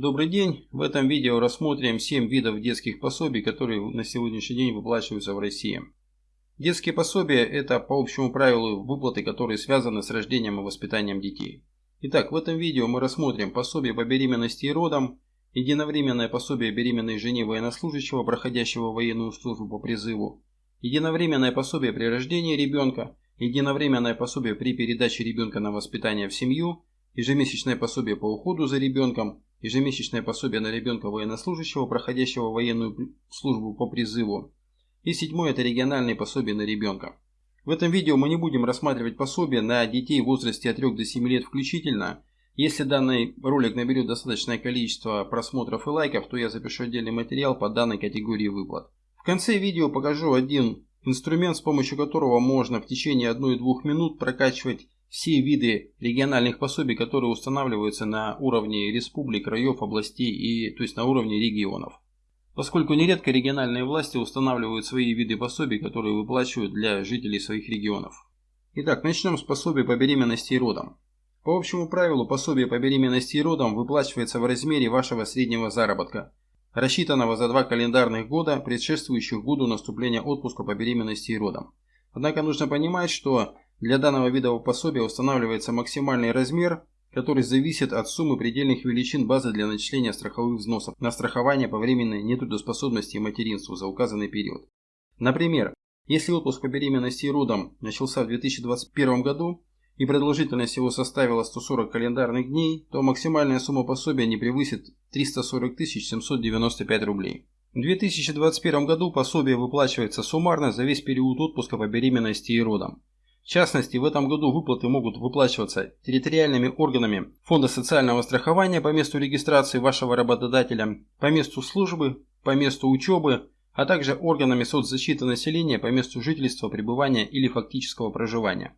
Добрый день! В этом видео рассмотрим 7 видов детских пособий, которые на сегодняшний день выплачиваются в России. Детские пособия – это по общему правилу выплаты, которые связаны с рождением и воспитанием детей. Итак, в этом видео мы рассмотрим пособие по беременности и родам, единовременное пособие беременной жене военнослужащего, проходящего военную службу по призыву, единовременное пособие при рождении ребенка, единовременное пособие при передаче ребенка на воспитание в семью, ежемесячное пособие по уходу за ребенком, ежемесячное пособие на ребенка военнослужащего, проходящего военную службу по призыву. И седьмое – это региональные пособия на ребенка. В этом видео мы не будем рассматривать пособия на детей в возрасте от 3 до 7 лет включительно. Если данный ролик наберет достаточное количество просмотров и лайков, то я запишу отдельный материал по данной категории выплат. В конце видео покажу один инструмент, с помощью которого можно в течение 1-2 минут прокачивать все виды региональных пособий, которые устанавливаются на уровне республик, краев, областей и то есть на уровне регионов. Поскольку нередко региональные власти устанавливают свои виды пособий, которые выплачивают для жителей своих регионов. Итак, начнем с пособий по беременности и родам. По общему правилу, пособие по беременности и родам выплачивается в размере вашего среднего заработка, рассчитанного за два календарных года, предшествующих году наступления отпуска по беременности и родам. Однако нужно понимать, что для данного вида пособия устанавливается максимальный размер, который зависит от суммы предельных величин базы для начисления страховых взносов на страхование по временной нетрудоспособности и материнству за указанный период. Например, если отпуск по беременности и родам начался в 2021 году и продолжительность его составила 140 календарных дней, то максимальная сумма пособия не превысит 340 795 рублей. В 2021 году пособие выплачивается суммарно за весь период отпуска по беременности и родам. В частности, в этом году выплаты могут выплачиваться территориальными органами Фонда социального страхования по месту регистрации вашего работодателя, по месту службы, по месту учебы, а также органами соцзащиты населения по месту жительства, пребывания или фактического проживания.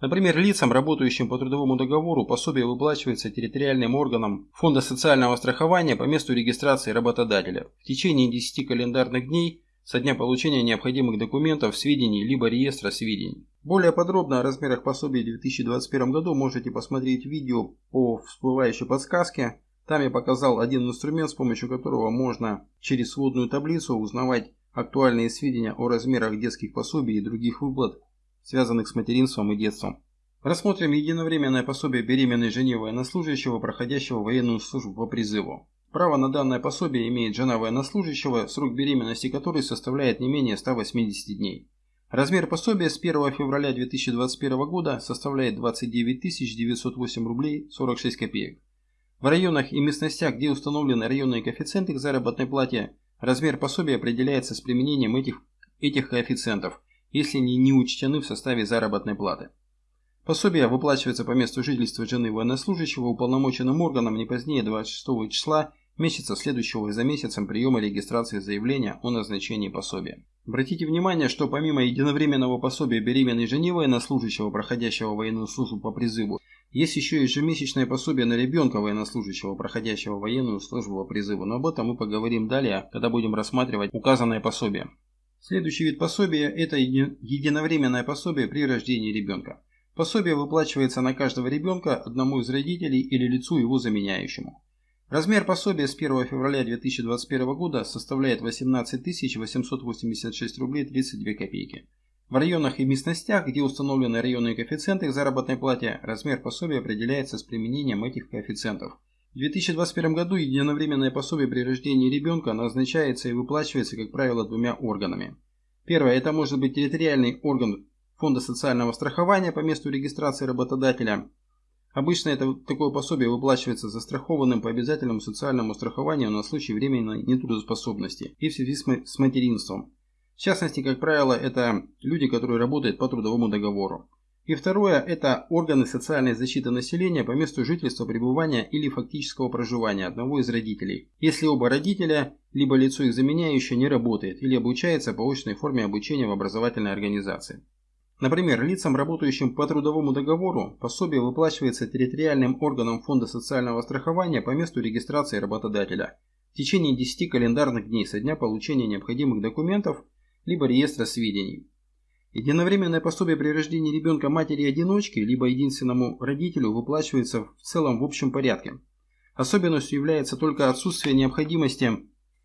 Например, лицам, работающим по трудовому договору, пособие выплачивается территориальным органам Фонда социального страхования по месту регистрации работодателя в течение 10 календарных дней со дня получения необходимых документов, сведений либо реестра сведений. Более подробно о размерах пособий в 2021 году можете посмотреть видео по всплывающей подсказке. Там я показал один инструмент, с помощью которого можно через сводную таблицу узнавать актуальные сведения о размерах детских пособий и других выплат, связанных с материнством и детством. Рассмотрим единовременное пособие беременной жене военнослужащего, проходящего военную службу по призыву. Право на данное пособие имеет жена военнослужащего, срок беременности которой составляет не менее 180 дней. Размер пособия с 1 февраля 2021 года составляет 29 908 рублей 46 копеек. В районах и местностях, где установлены районные коэффициенты к заработной плате, размер пособия определяется с применением этих, этих коэффициентов, если они не учтены в составе заработной платы. Пособие выплачивается по месту жительства жены военнослужащего уполномоченным органом не позднее 26 числа месяца, следующего за месяцем приема регистрации заявления о назначении пособия. Обратите внимание, что помимо единовременного пособия беременной жене военнослужащего, проходящего военную службу по призыву, есть еще ежемесячное пособие на ребенка военнослужащего, проходящего военную службу по призыву, но об этом мы поговорим далее, когда будем рассматривать указанное пособие. Следующий вид пособия – это единовременное пособие при рождении ребенка. Пособие выплачивается на каждого ребенка одному из родителей или лицу его заменяющему. Размер пособия с 1 февраля 2021 года составляет 18 886 рублей 32 копейки. В районах и местностях, где установлены районные коэффициенты к заработной плате, размер пособия определяется с применением этих коэффициентов. В 2021 году единовременное пособие при рождении ребенка назначается и выплачивается, как правило, двумя органами. Первое – это может быть территориальный орган Фонда социального страхования по месту регистрации работодателя – Обычно это, такое пособие выплачивается застрахованным по обязательному социальному страхованию на случай временной нетрудоспособности и в связи с материнством. В частности, как правило, это люди, которые работают по трудовому договору. И второе – это органы социальной защиты населения по месту жительства, пребывания или фактического проживания одного из родителей, если оба родителя, либо лицо их заменяющее, не работает или обучается по очной форме обучения в образовательной организации. Например, лицам, работающим по трудовому договору, пособие выплачивается территориальным органам Фонда социального страхования по месту регистрации работодателя в течение 10 календарных дней со дня получения необходимых документов либо реестра сведений. Единовременное пособие при рождении ребенка матери-одиночки либо единственному родителю выплачивается в целом в общем порядке. Особенностью является только отсутствие необходимости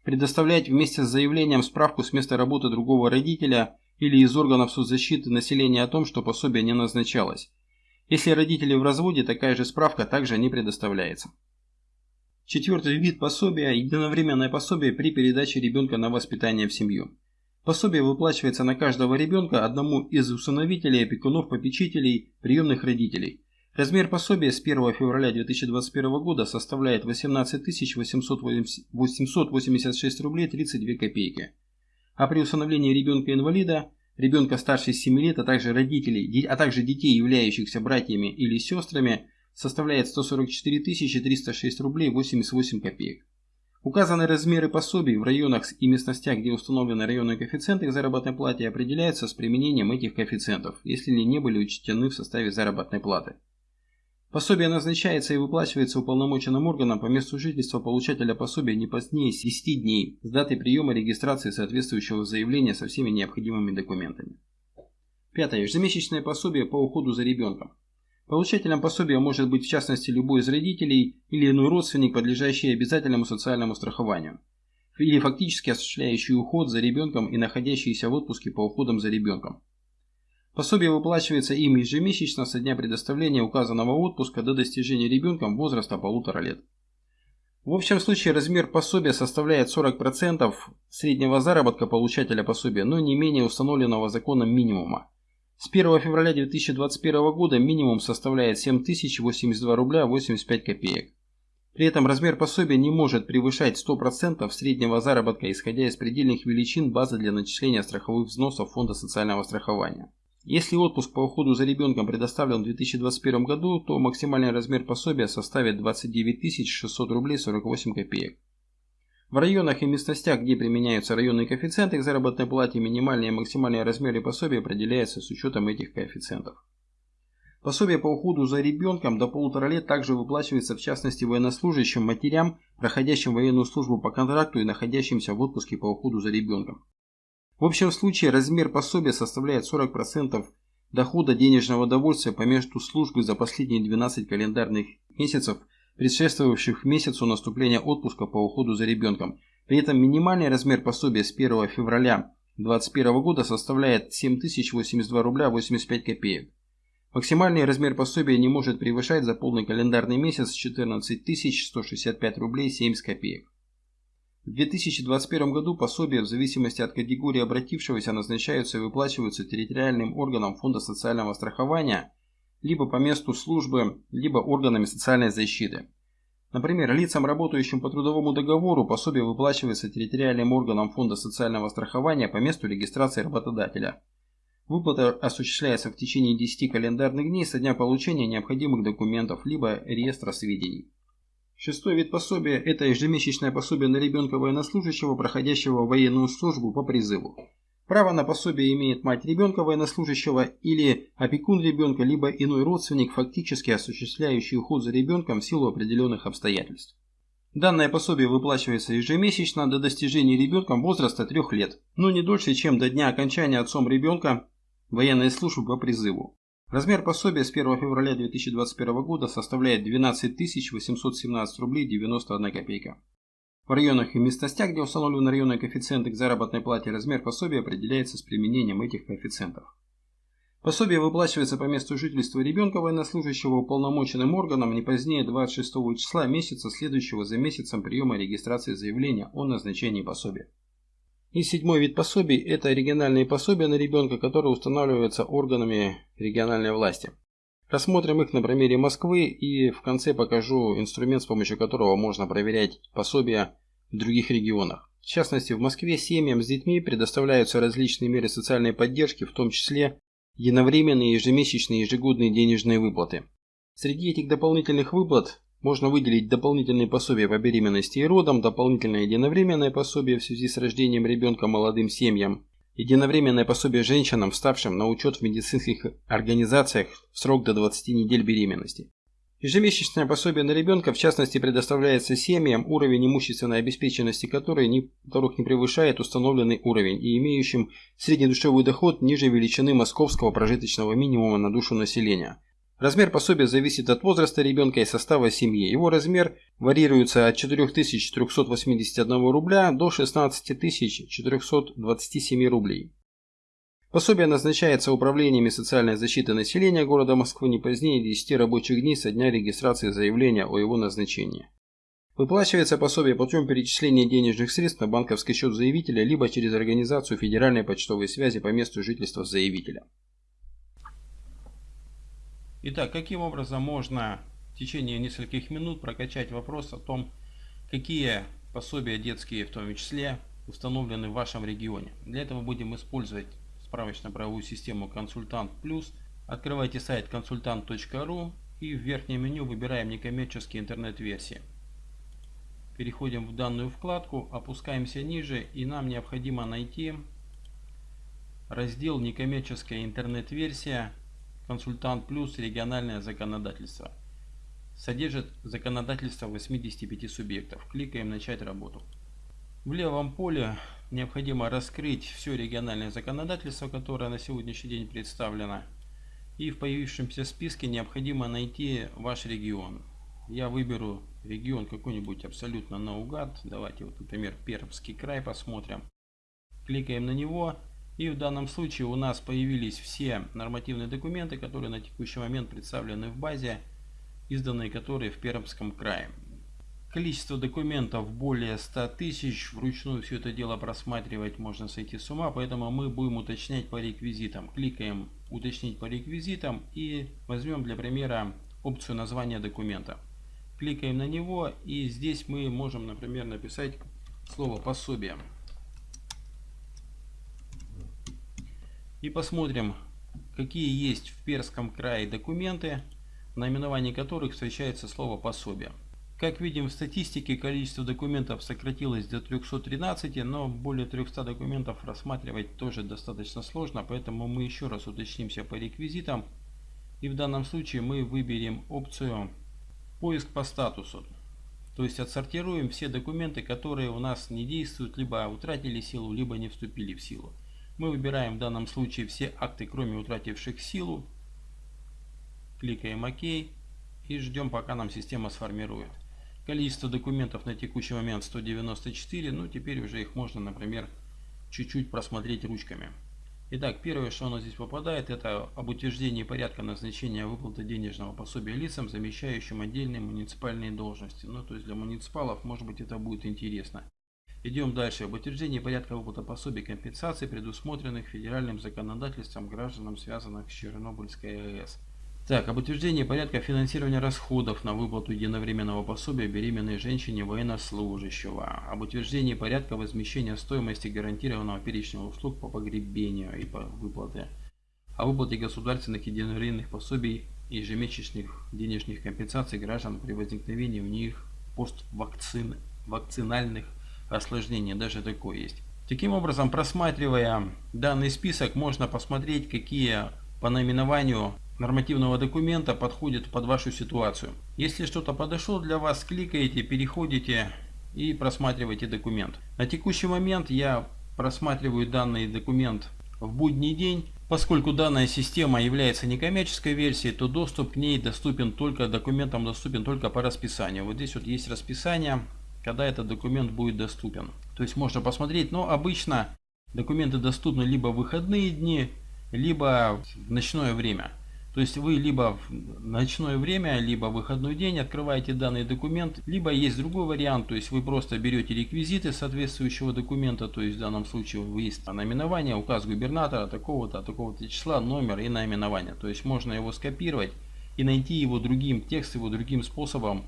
предоставлять вместе с заявлением справку с места работы другого родителя или из органов соцзащиты населения о том, что пособие не назначалось. Если родители в разводе, такая же справка также не предоставляется. Четвертый вид пособия – единовременное пособие при передаче ребенка на воспитание в семью. Пособие выплачивается на каждого ребенка одному из усыновителей, опекунов, попечителей, приемных родителей. Размер пособия с 1 февраля 2021 года составляет 18 886 рублей 32 копейки. А при усыновлении ребенка-инвалида, ребенка старше 7 лет, а также родителей, а также детей, являющихся братьями или сестрами, составляет 144 306 рублей 88 копеек. Указанные размеры пособий в районах и местностях, где установлены районные коэффициенты к заработной плате, определяются с применением этих коэффициентов, если они не были учтены в составе заработной платы. Пособие назначается и выплачивается уполномоченным органом по месту жительства получателя пособия не позднее 10 дней с даты приема регистрации соответствующего заявления со всеми необходимыми документами. Пятое. Ежемесячное пособие по уходу за ребенком. Получателем пособия может быть в частности любой из родителей или иной родственник, подлежащий обязательному социальному страхованию, или фактически осуществляющий уход за ребенком и находящийся в отпуске по уходам за ребенком. Пособие выплачивается им ежемесячно со дня предоставления указанного отпуска до достижения ребенком возраста полутора лет. В общем случае размер пособия составляет 40% среднего заработка получателя пособия, но не менее установленного законом минимума. С 1 февраля 2021 года минимум составляет 7082 рубля 85 копеек. При этом размер пособия не может превышать 100% среднего заработка, исходя из предельных величин базы для начисления страховых взносов Фонда социального страхования. Если отпуск по уходу за ребенком предоставлен в 2021 году, то максимальный размер пособия составит 29 600 рублей 48 копеек. В районах и местностях, где применяются районные коэффициенты к заработной плате, минимальные и максимальные размеры пособия определяются с учетом этих коэффициентов. Пособие по уходу за ребенком до полутора лет также выплачивается в частности военнослужащим матерям, проходящим военную службу по контракту и находящимся в отпуске по уходу за ребенком. В общем случае размер пособия составляет 40% дохода денежного удовольствия по месту службы за последние 12 календарных месяцев – предшествовавших месяцу наступления отпуска по уходу за ребенком. При этом минимальный размер пособия с 1 февраля 2021 года составляет 7082 рубля 85 копеек. Максимальный размер пособия не может превышать за полный календарный месяц 14 165 рублей 70 копеек. В 2021 году пособия в зависимости от категории обратившегося назначаются и выплачиваются территориальным органам Фонда социального страхования либо по месту службы, либо органами социальной защиты. Например, лицам, работающим по трудовому договору, пособие выплачивается территориальным органам Фонда социального страхования по месту регистрации работодателя. Выплата осуществляется в течение 10 календарных дней со дня получения необходимых документов, либо реестра сведений. Шестой вид пособия – это ежемесячное пособие на ребенка военнослужащего, проходящего военную службу по призыву. Право на пособие имеет мать ребенка военнослужащего или опекун ребенка, либо иной родственник, фактически осуществляющий уход за ребенком в силу определенных обстоятельств. Данное пособие выплачивается ежемесячно до достижения ребенком возраста 3 лет, но не дольше, чем до дня окончания отцом ребенка военной службы по призыву. Размер пособия с 1 февраля 2021 года составляет 12 817 рублей 91 копейка. В районах и местностях, где установлены районные коэффициенты к заработной плате, размер пособия определяется с применением этих коэффициентов. Пособие выплачивается по месту жительства ребенка военнослужащего уполномоченным органом не позднее 26 числа месяца, следующего за месяцем приема регистрации заявления о назначении пособия. И седьмой вид пособий – это региональные пособия на ребенка, которые устанавливаются органами региональной власти. Рассмотрим их на примере Москвы и в конце покажу инструмент, с помощью которого можно проверять пособия в других регионах. В частности, в Москве семьям с детьми предоставляются различные меры социальной поддержки, в том числе единовременные ежемесячные ежегодные денежные выплаты. Среди этих дополнительных выплат можно выделить дополнительные пособия по беременности и родам, дополнительное единовременное пособие в связи с рождением ребенка молодым семьям, Единовременное пособие женщинам, вставшим на учет в медицинских организациях в срок до 20 недель беременности. Ежемесячное пособие на ребенка, в частности, предоставляется семьям, уровень имущественной обеспеченности которой не, которых не превышает установленный уровень и имеющим среднедушевой доход ниже величины московского прожиточного минимума на душу населения, Размер пособия зависит от возраста ребенка и состава семьи. Его размер варьируется от 4381 рубля до 16427 рублей. Пособие назначается управлениями социальной защиты населения города Москвы не позднее 10 рабочих дней со дня регистрации заявления о его назначении. Выплачивается пособие путем перечисления денежных средств на банковский счет заявителя либо через организацию федеральной почтовой связи по месту жительства заявителя. Итак, каким образом можно в течение нескольких минут прокачать вопрос о том, какие пособия детские в том числе установлены в вашем регионе. Для этого будем использовать справочно-правовую систему «Консультант Плюс». Открывайте сайт консультант.ру и в верхнем меню выбираем некоммерческие интернет-версии. Переходим в данную вкладку, опускаемся ниже и нам необходимо найти раздел «Некоммерческая интернет-версия» Консультант Плюс региональное законодательство. Содержит законодательство 85 субъектов. Кликаем «Начать работу». В левом поле необходимо раскрыть все региональное законодательство, которое на сегодняшний день представлено. И в появившемся списке необходимо найти ваш регион. Я выберу регион какой-нибудь абсолютно наугад. Давайте вот, например, Пермский край посмотрим. Кликаем на него и в данном случае у нас появились все нормативные документы, которые на текущий момент представлены в базе, изданные которые в Пермском крае. Количество документов более 100 тысяч, вручную все это дело просматривать можно сойти с ума, поэтому мы будем уточнять по реквизитам. Кликаем «Уточнить по реквизитам» и возьмем для примера опцию названия документа. Кликаем на него и здесь мы можем, например, написать слово «пособие». И посмотрим, какие есть в Перском крае документы, в наименовании которых встречается слово пособие. Как видим в статистике, количество документов сократилось до 313, но более 300 документов рассматривать тоже достаточно сложно, поэтому мы еще раз уточнимся по реквизитам. И в данном случае мы выберем опцию «Поиск по статусу». То есть отсортируем все документы, которые у нас не действуют, либо утратили силу, либо не вступили в силу. Мы выбираем в данном случае все акты, кроме утративших силу. Кликаем ОК и ждем, пока нам система сформирует. Количество документов на текущий момент 194, ну теперь уже их можно, например, чуть-чуть просмотреть ручками. Итак, первое, что у нас здесь попадает, это об утверждении порядка назначения выплаты денежного пособия лицам, замещающим отдельные муниципальные должности. Ну, то есть для муниципалов, может быть, это будет интересно. Идем дальше. Об утверждении порядка выплаты пособий компенсации, предусмотренных федеральным законодательством гражданам, связанных с Чернобыльской АЭС. Так, об утверждении порядка финансирования расходов на выплату единовременного пособия беременной женщине военнослужащего. Об утверждении порядка возмещения стоимости гарантированного перечня услуг по погребению и по выплате. О выплате государственных единовременных пособий и ежемесячных денежных компенсаций граждан при возникновении у них поствакцинальных осложнение, даже такое есть. Таким образом, просматривая данный список, можно посмотреть, какие по наименованию нормативного документа подходят под вашу ситуацию. Если что-то подошло для вас, кликаете, переходите и просматриваете документ. На текущий момент я просматриваю данный документ в будний день. Поскольку данная система является некоммерческой версией, то доступ к ней доступен только, документам доступен только по расписанию. Вот здесь вот есть расписание когда этот документ будет доступен. То есть можно посмотреть, но обычно документы доступны либо в выходные дни, либо в ночное время. То есть вы либо в ночное время, либо в выходной день открываете данный документ, либо есть другой вариант, то есть вы просто берете реквизиты соответствующего документа, то есть в данном случае вы есть наименование, указ губернатора такого-то, такого-то числа, номер и наименование. То есть можно его скопировать и найти его другим текстом, его другим способом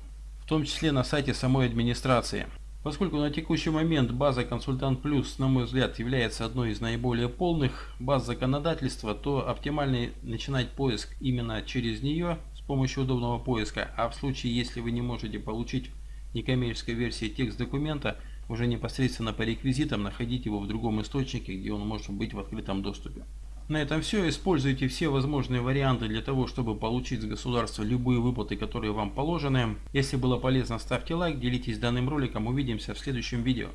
том числе на сайте самой администрации. Поскольку на текущий момент база Консультант Плюс, на мой взгляд, является одной из наиболее полных баз законодательства, то оптимально начинать поиск именно через нее с помощью удобного поиска. А в случае, если вы не можете получить некоммерческой версии текст документа, уже непосредственно по реквизитам находить его в другом источнике, где он может быть в открытом доступе. На этом все. Используйте все возможные варианты для того, чтобы получить с государства любые выплаты, которые вам положены. Если было полезно, ставьте лайк, делитесь данным роликом. Увидимся в следующем видео.